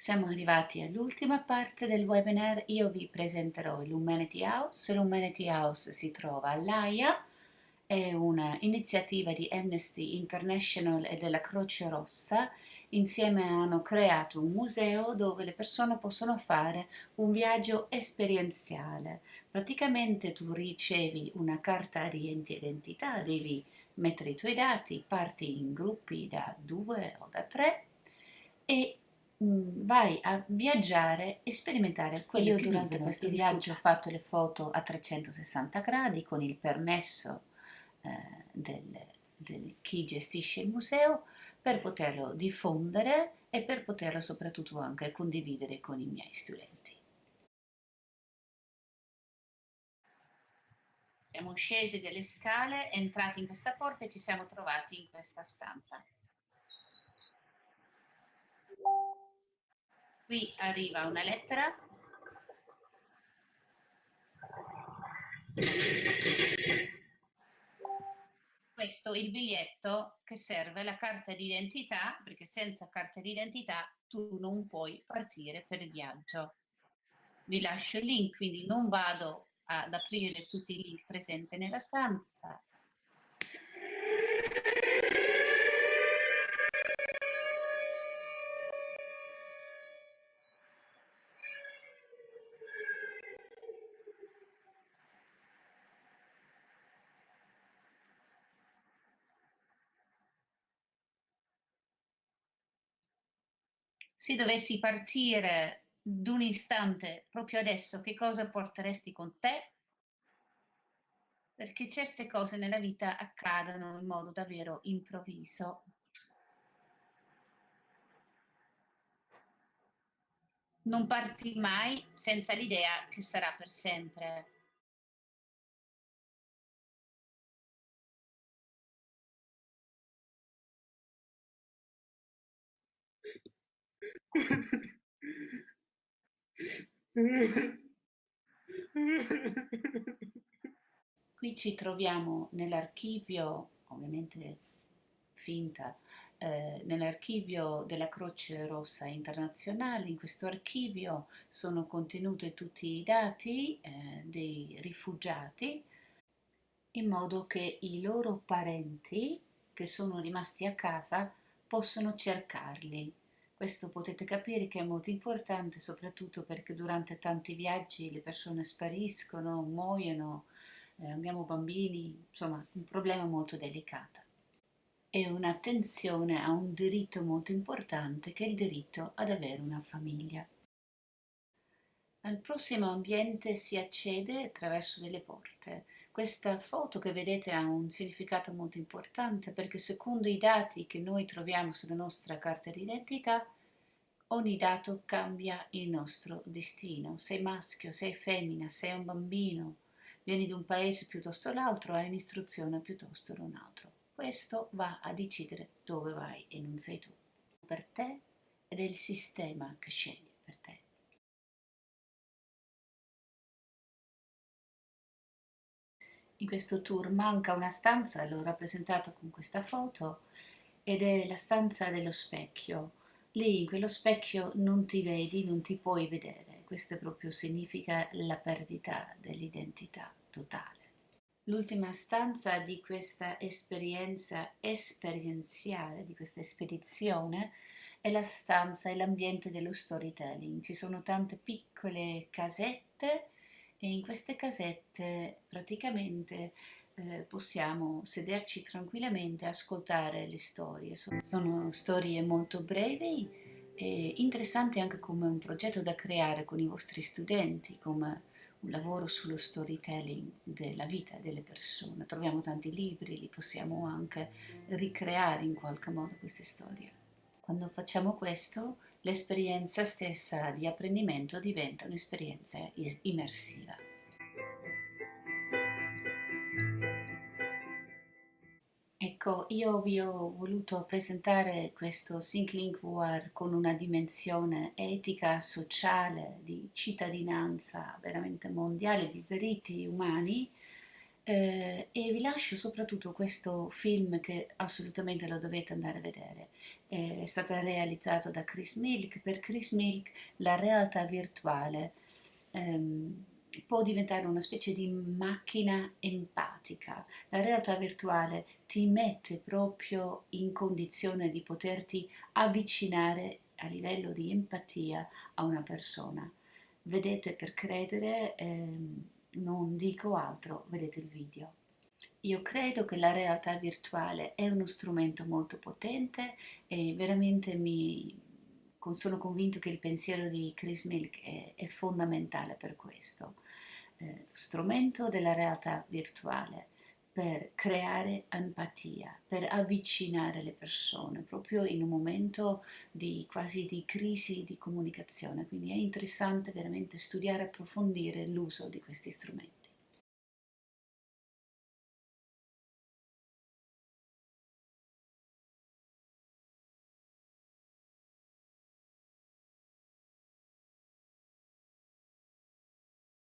Siamo arrivati all'ultima parte del webinar, io vi presenterò l'Humanity House. L'Humanity House si trova all'AIA, è un'iniziativa di Amnesty International e della Croce Rossa. Insieme hanno creato un museo dove le persone possono fare un viaggio esperienziale. Praticamente tu ricevi una carta di identità, devi mettere i tuoi dati, parti in gruppi da due o da tre e Mm, vai a viaggiare e sperimentare quello Io che durante questo viaggio ho fatto le foto a 360 gradi con il permesso eh, del, del chi gestisce il museo per poterlo diffondere e per poterlo soprattutto anche condividere con i miei studenti. Siamo scesi delle scale, entrati in questa porta e ci siamo trovati in questa stanza. Qui arriva una lettera. Questo è il biglietto che serve, la carta d'identità, perché senza carta d'identità tu non puoi partire per il viaggio. Vi lascio il link, quindi non vado ad aprire tutti i link presenti nella stanza, se dovessi partire d'un istante proprio adesso, che cosa porteresti con te? Perché certe cose nella vita accadono in modo davvero improvviso. Non parti mai senza l'idea che sarà per sempre. Qui ci troviamo nell'archivio, ovviamente finta, eh, nell'archivio della Croce Rossa Internazionale. In questo archivio sono contenuti tutti i dati eh, dei rifugiati in modo che i loro parenti che sono rimasti a casa possono cercarli. Questo potete capire che è molto importante soprattutto perché durante tanti viaggi le persone spariscono, muoiono, eh, abbiamo bambini, insomma un problema molto delicato. E un'attenzione a un diritto molto importante che è il diritto ad avere una famiglia. Al prossimo ambiente si accede attraverso delle porte. Questa foto che vedete ha un significato molto importante perché secondo i dati che noi troviamo sulla nostra carta d'identità, ogni dato cambia il nostro destino. Sei maschio, sei femmina, sei un bambino, vieni da un paese piuttosto l'altro, hai un'istruzione piuttosto da un altro. Questo va a decidere dove vai e non sei tu. Per te ed è il sistema che sceglie per te. In questo tour manca una stanza, l'ho rappresentata con questa foto, ed è la stanza dello specchio. Lì in quello specchio non ti vedi, non ti puoi vedere. Questo proprio significa la perdita dell'identità totale. L'ultima stanza di questa esperienza esperienziale, di questa spedizione, è la stanza e l'ambiente dello storytelling. Ci sono tante piccole casette e in queste casette praticamente eh, possiamo sederci tranquillamente e ascoltare le storie. Sono, sono storie molto brevi e interessanti anche come un progetto da creare con i vostri studenti, come un lavoro sullo storytelling della vita delle persone. Troviamo tanti libri, li possiamo anche ricreare in qualche modo queste storie. Quando facciamo questo l'esperienza stessa di apprendimento diventa un'esperienza immersiva. Ecco, io vi ho voluto presentare questo ThinkLink VR con una dimensione etica, sociale, di cittadinanza veramente mondiale, di diritti umani, Eh, e vi lascio soprattutto questo film che assolutamente lo dovete andare a vedere. È stato realizzato da Chris Milk. Per Chris Milk la realtà virtuale ehm, può diventare una specie di macchina empatica. La realtà virtuale ti mette proprio in condizione di poterti avvicinare a livello di empatia a una persona. Vedete per credere, ehm, non dico altro, vedete il video. Io credo che la realtà virtuale è uno strumento molto potente e veramente mi, sono convinto che il pensiero di Chris Milk è, è fondamentale per questo. Eh, strumento della realtà virtuale per creare empatia, per avvicinare le persone, proprio in un momento di quasi di crisi di comunicazione. Quindi è interessante veramente studiare e approfondire l'uso di questi strumenti.